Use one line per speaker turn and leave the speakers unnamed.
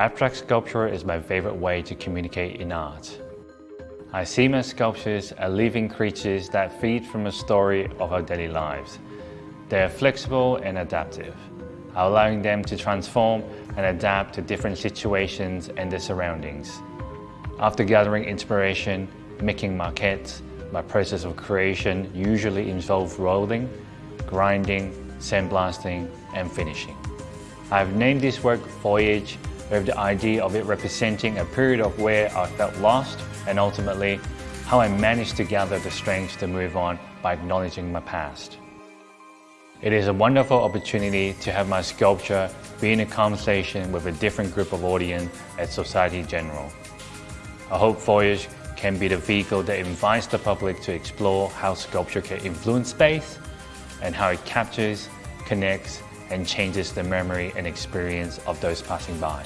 Abstract sculpture is my favorite way to communicate in art. I see my sculptures as living creatures that feed from a story of our daily lives. They are flexible and adaptive, allowing them to transform and adapt to different situations and their surroundings. After gathering inspiration, making maquettes, my process of creation usually involves rolling, grinding, sandblasting, and finishing. I've named this work Voyage with the idea of it representing a period of where I felt lost and ultimately how I managed to gather the strength to move on by acknowledging my past. It is a wonderful opportunity to have my sculpture be in a conversation with a different group of audience at Société Générale. I hope Voyage can be the vehicle that invites the public to explore how sculpture can influence space and how it captures, connects, and changes the memory and experience of those passing by.